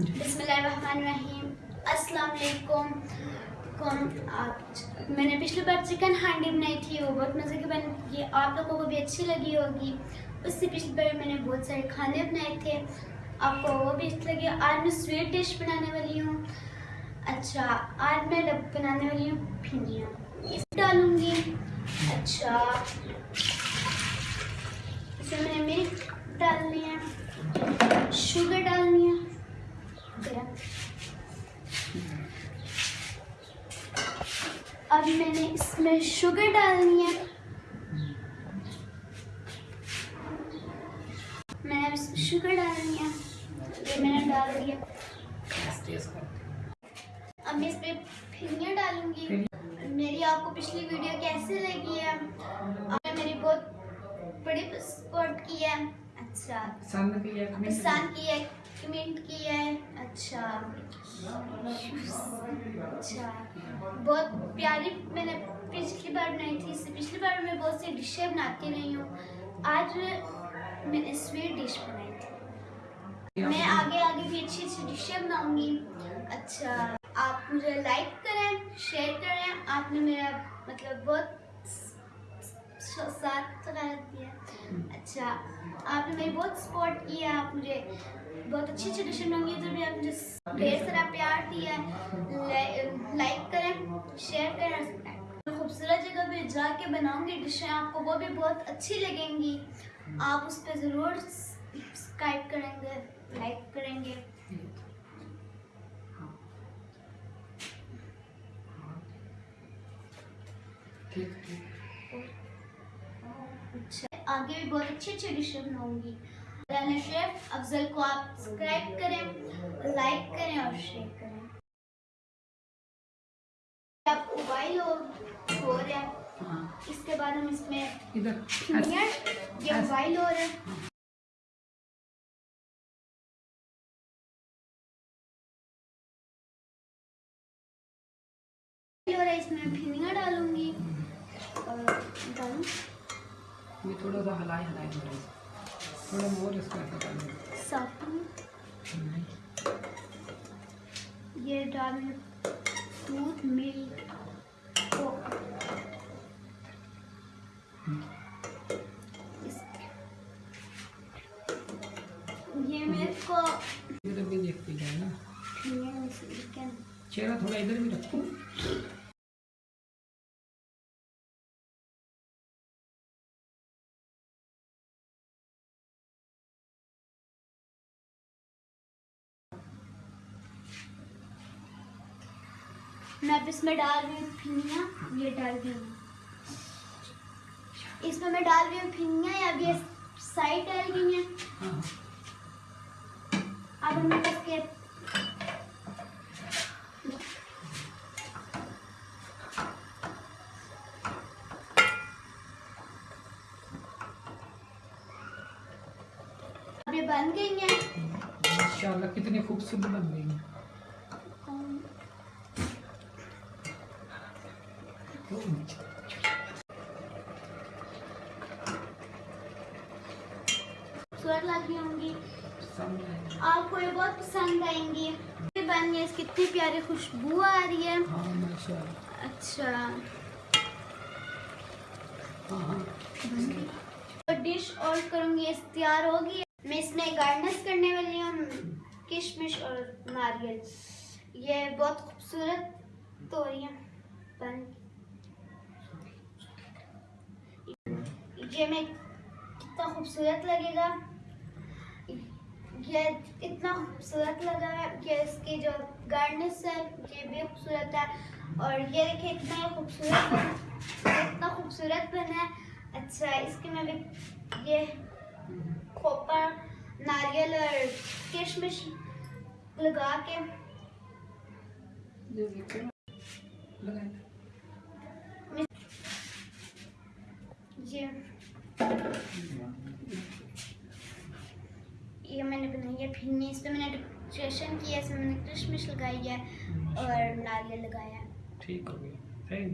بسم اللہ الرحمن الرحیم۔ السلام علیکم۔ کون آج میں نے پچھلی بار چکن ہانڈی بنائی تھی، وہ بہت مزے کی بن یہ آپ لوگوں کو بھی اچھی لگی ہوگی۔ اس سے پچھلی بار میں نے بہت سارے کھانے بنائے تھے۔ آپ کو وہ بھی اچھی لگی۔ آج میں سویٹ ڈش بنانے والی ہوں۔ اچھا آج میں بنانے والی ہوں بھنجیاں اس ڈالوں گی۔ اچھا۔ اس میں نے ملک ڈالنی ہے شوگر ڈالنی ہے گرم اب میں نے اس میں شوگر ڈالنی ہے۔ میں نے اب اس میں شوگر ڈالنی ہے۔ یہ میں نے ڈال دیا اب میں اس پہ پھنیاں ڈالوں گی میری آپ کو پچھلی ویڈیو کیسے لگی ہے؟ آپ نے میری بہت بڑی سپورٹ کی ہے۔ اچھا۔ ہے کی ہے کمنٹ کی ہے۔ اچھا۔ اچھا۔ بہت پیاری میں نے پچھلی بار بنائی تھی اس سے پچھلی بار میں بہت سی ڈشیں بناتی رہی ہوں۔ آج میں نے سویٹ ڈش بنائی تھی۔ میں آگے آگے بھی اچھی اچھی ڈشیں بناؤں گی۔ اچھا۔ آپ مجھے لائک کریں شیئر کریں۔ آپ نے میرا مطلب بہت ساتھ دیا اچھا آپ نے میری بہت سپورٹ کی ہے، آپ مجھے بہت اچھی اچھی ڈشیں بناؤں گی جو بھی آپ مجھے ڈھیر سارا پیار دیا ہے۔ لائک کریں شیئر کریں۔ اور خوبصورت جگہ پہ جا کے بناؤں گی ڈشیں آپ کو وہ بھی بہت اچھی لگیں گی۔ آپ اس پہ ضرور سبسکرائب کریں گے لائک کریں گے۔ ٹھیک ٹھیک۔ آگے بھی بہت اچھی اچھی ڈشیں بناؤں گی۔ رانا شیف افضل کو آپ سبسکرائب کریں لائک کریں اور شیئر کریں۔ آپ ہو ہو رہا ہے۔ ہاں۔ اس کے بعد ہم اس میں یہ بوائل ہو رہا ہے۔ ہے اس میں ڈالوں گی۔ اور ڈالوں یہ تھوڑا سا ہلائے ہلائے تھوڑا سا تھوڑا مور اس کو ایسا کر دیں یہ ڈالیں دودھ ملک۔ یہ میرے کو۔ ادھر بھی دیکھتی جائے نا۔ چہرہ تھوڑا ادھر بھی رکھو۔ میں اب اس میں ڈال رہی ہوں پھینیا یہ ڈال رہی ہوں۔ اس میں میں ڈال رہی ہوں پھینیا اب یہ سائڈ ڈال گئی ہیں۔ اب ہم اس کے بن گئی ہیں۔ ماشاء کتنی خوبصورت بن گئی ہیں۔ رہی ہوں گی۔ آپ کو یہ بہت پسند آئیں گی۔ بن گئی اس کی اتنی پیاری خوشبو آ رہی ہے۔ ہاں اچھا۔ ہاں ہاں۔ ڈش اور کروں گی اس تیار ہوگی۔ میں اس میں گارنس کرنے والی ہوں کشمش اور ناریل۔ یہ بہت خوبصورت توریاں بن یہ میں کتنا خوبصورت لگے گا یہ اتنا خوبصورت لگا ہے کہ اس کی جو گارنس ہے یہ بھی خوبصورت ہے اور یہ دیکھیں اتنا خوبصورت اتنا خوبصورت بنا ہے اچھا اس کے میں بھی یہ کھوپا ناریل اور کشمش لگا کے یہ یہ میں نے بنائی ہے پھرنی اس پہ میں نے ڈیکوریشن کی ہے اس میں میں نے کرشمش لگائی ہے اور ناریل لگایا ہے۔ ٹھیک ہو گیا۔ Thank you